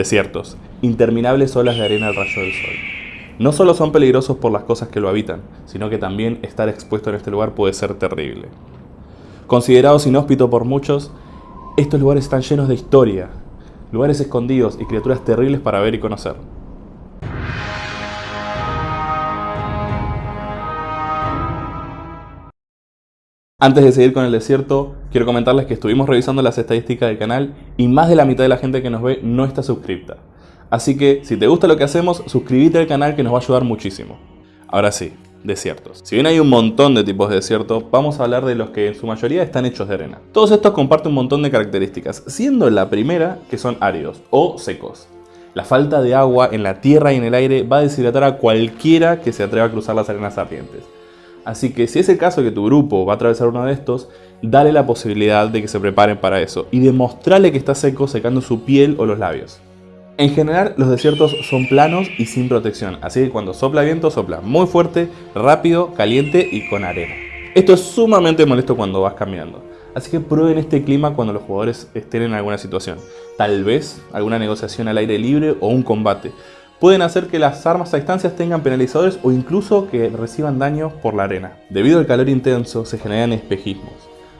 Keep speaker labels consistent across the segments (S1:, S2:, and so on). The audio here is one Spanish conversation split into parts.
S1: Desiertos, interminables olas de arena al rayo del sol. No solo son peligrosos por las cosas que lo habitan, sino que también estar expuesto en este lugar puede ser terrible. Considerados inhóspitos por muchos, estos lugares están llenos de historia, lugares escondidos y criaturas terribles para ver y conocer. Antes de seguir con el desierto, quiero comentarles que estuvimos revisando las estadísticas del canal y más de la mitad de la gente que nos ve no está suscripta. Así que, si te gusta lo que hacemos, suscríbete al canal que nos va a ayudar muchísimo. Ahora sí, desiertos. Si bien hay un montón de tipos de desierto, vamos a hablar de los que en su mayoría están hechos de arena. Todos estos comparten un montón de características, siendo la primera que son áridos o secos. La falta de agua en la tierra y en el aire va a deshidratar a cualquiera que se atreva a cruzar las arenas ardientes. Así que si es el caso que tu grupo va a atravesar uno de estos, dale la posibilidad de que se preparen para eso y demostrarle que está seco secando su piel o los labios. En general los desiertos son planos y sin protección, así que cuando sopla viento sopla muy fuerte, rápido, caliente y con arena. Esto es sumamente molesto cuando vas caminando, así que prueben este clima cuando los jugadores estén en alguna situación, tal vez alguna negociación al aire libre o un combate, pueden hacer que las armas a distancias tengan penalizadores o incluso que reciban daño por la arena. Debido al calor intenso se generan espejismos.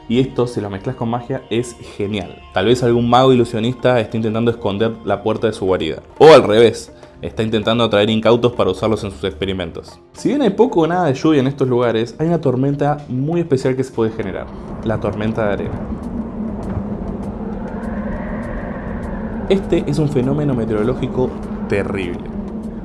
S1: Y esto, si lo mezclas con magia, es genial. Tal vez algún mago ilusionista esté intentando esconder la puerta de su guarida. O al revés, está intentando atraer incautos para usarlos en sus experimentos. Si bien hay poco o nada de lluvia en estos lugares, hay una tormenta muy especial que se puede generar. La tormenta de arena. Este es un fenómeno meteorológico terrible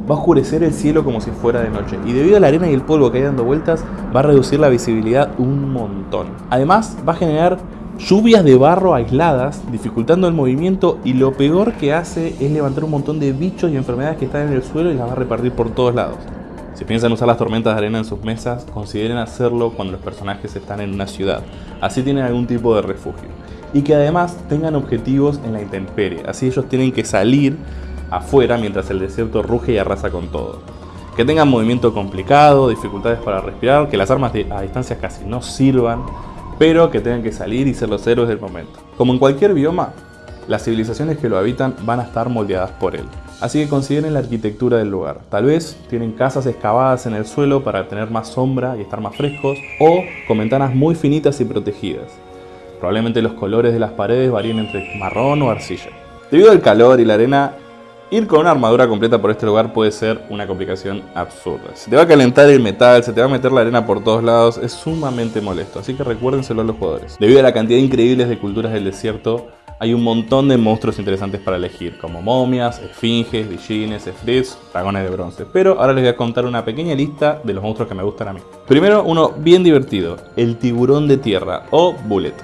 S1: va a oscurecer el cielo como si fuera de noche y debido a la arena y el polvo que hay dando vueltas va a reducir la visibilidad un montón. Además va a generar lluvias de barro aisladas, dificultando el movimiento y lo peor que hace es levantar un montón de bichos y enfermedades que están en el suelo y las va a repartir por todos lados. Si piensan usar las tormentas de arena en sus mesas, consideren hacerlo cuando los personajes están en una ciudad, así tienen algún tipo de refugio. Y que además tengan objetivos en la intemperie, así ellos tienen que salir afuera mientras el desierto ruge y arrasa con todo. Que tengan movimiento complicado, dificultades para respirar, que las armas a distancia casi no sirvan, pero que tengan que salir y ser los héroes del momento. Como en cualquier bioma, las civilizaciones que lo habitan van a estar moldeadas por él. Así que consideren la arquitectura del lugar. Tal vez tienen casas excavadas en el suelo para tener más sombra y estar más frescos, o con ventanas muy finitas y protegidas. Probablemente los colores de las paredes varíen entre marrón o arcilla. Debido al calor y la arena, Ir con una armadura completa por este lugar puede ser una complicación absurda. Se te va a calentar el metal, se te va a meter la arena por todos lados, es sumamente molesto, así que recuérdenselo a los jugadores. Debido a la cantidad increíble de culturas del desierto, hay un montón de monstruos interesantes para elegir, como momias, esfinges, villines, efrits, dragones de bronce. Pero ahora les voy a contar una pequeña lista de los monstruos que me gustan a mí. Primero, uno bien divertido, el tiburón de tierra, o bullet.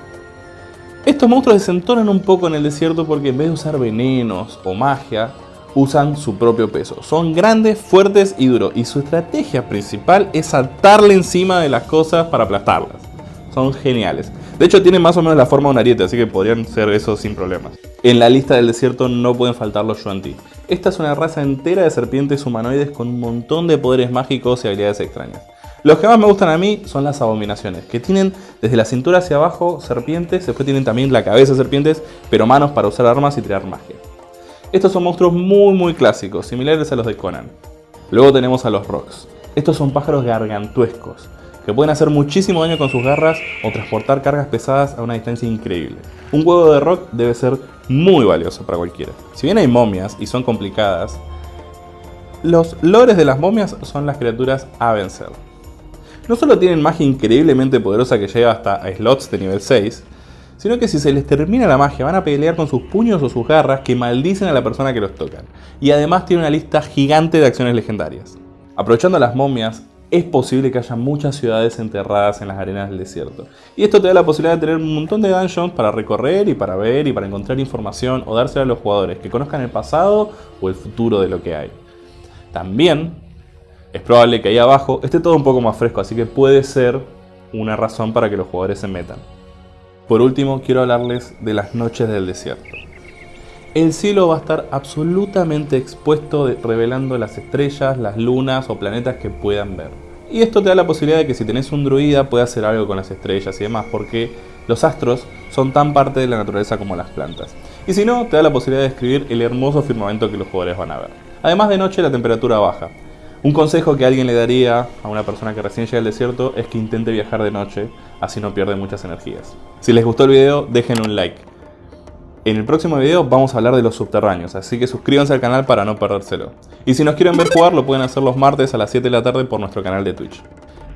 S1: Estos monstruos desentonan un poco en el desierto porque en vez de usar venenos o magia, usan su propio peso. Son grandes, fuertes y duros. Y su estrategia principal es saltarle encima de las cosas para aplastarlas. Son geniales. De hecho tienen más o menos la forma de un ariete, así que podrían ser eso sin problemas. En la lista del desierto no pueden faltar los Yuan-Ti. Esta es una raza entera de serpientes humanoides con un montón de poderes mágicos y habilidades extrañas. Los que más me gustan a mí son las abominaciones, que tienen desde la cintura hacia abajo serpientes, después tienen también la cabeza de serpientes, pero manos para usar armas y tirar magia. Estos son monstruos muy muy clásicos, similares a los de Conan. Luego tenemos a los Rocks. Estos son pájaros gargantuescos, que pueden hacer muchísimo daño con sus garras o transportar cargas pesadas a una distancia increíble. Un huevo de rock debe ser muy valioso para cualquiera. Si bien hay momias y son complicadas, los lores de las momias son las criaturas a vencer. No solo tienen magia increíblemente poderosa que llega hasta slots de nivel 6, sino que si se les termina la magia van a pelear con sus puños o sus garras que maldicen a la persona que los tocan. Y además tiene una lista gigante de acciones legendarias. Aprovechando las momias, es posible que haya muchas ciudades enterradas en las arenas del desierto. Y esto te da la posibilidad de tener un montón de dungeons para recorrer y para ver y para encontrar información o dársela a los jugadores que conozcan el pasado o el futuro de lo que hay. También es probable que ahí abajo esté todo un poco más fresco, así que puede ser una razón para que los jugadores se metan. Por último, quiero hablarles de las noches del desierto. El cielo va a estar absolutamente expuesto revelando las estrellas, las lunas o planetas que puedan ver. Y esto te da la posibilidad de que si tenés un druida pueda hacer algo con las estrellas y demás, porque los astros son tan parte de la naturaleza como las plantas. Y si no, te da la posibilidad de describir el hermoso firmamento que los jugadores van a ver. Además de noche la temperatura baja. Un consejo que alguien le daría a una persona que recién llega al desierto es que intente viajar de noche, así no pierde muchas energías. Si les gustó el video, dejen un like. En el próximo video vamos a hablar de los subterráneos, así que suscríbanse al canal para no perdérselo. Y si nos quieren ver jugar, lo pueden hacer los martes a las 7 de la tarde por nuestro canal de Twitch.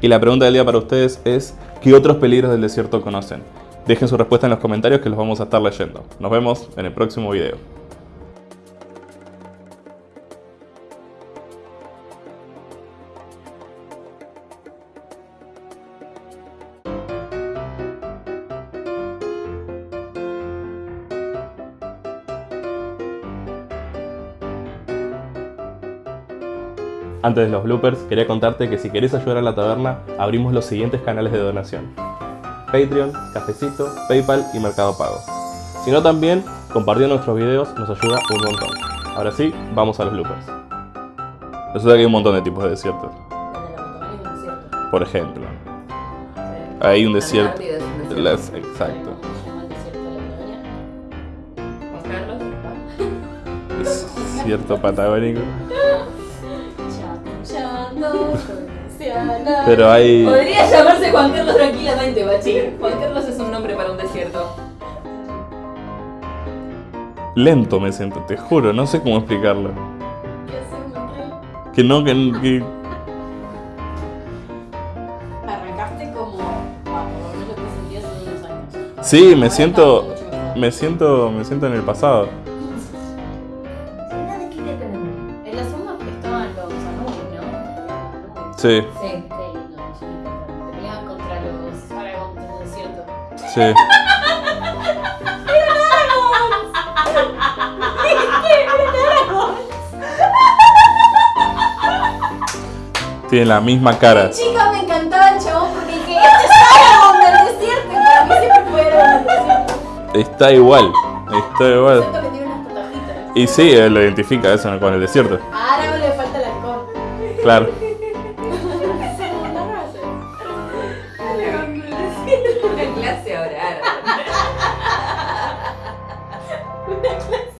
S1: Y la pregunta del día para ustedes es, ¿qué otros peligros del desierto conocen? Dejen su respuesta en los comentarios que los vamos a estar leyendo. Nos vemos en el próximo video. Antes de los bloopers, quería contarte que si querés ayudar a la taberna, abrimos los siguientes canales de donación. Patreon, Cafecito, Paypal y Mercado Pago. Si no también, compartiendo nuestros videos nos ayuda un montón. Ahora sí, vamos a los bloopers. Resulta que hay un montón de tipos de desiertos. Por ejemplo, hay un desierto. Exacto. Desierto patagónico. Pero hay.
S2: Podría llamarse Juan Carlos tranquilamente, Bachi. Juan Carlos es un nombre para un desierto.
S1: Lento me siento, te juro, no sé cómo explicarlo. Que no, que. que-
S2: Arrancaste como. Sentías hace unos años.
S1: Sí, me siento. Me siento. Me siento en el pasado. Sí,
S2: Sí. Peleaban contra los Aragón del desierto.
S1: sí. Tiene la misma cara.
S2: Chica, me encantaba el chabón porque dije, este es Aragón del desierto. Y para mí siempre fue del desierto.
S1: Está igual. Está igual.
S2: Siento que tiene unas tatajitas.
S1: Y sí, él lo identifica eso con el desierto.
S2: A Aragón le falta el alcohol.
S1: Claro.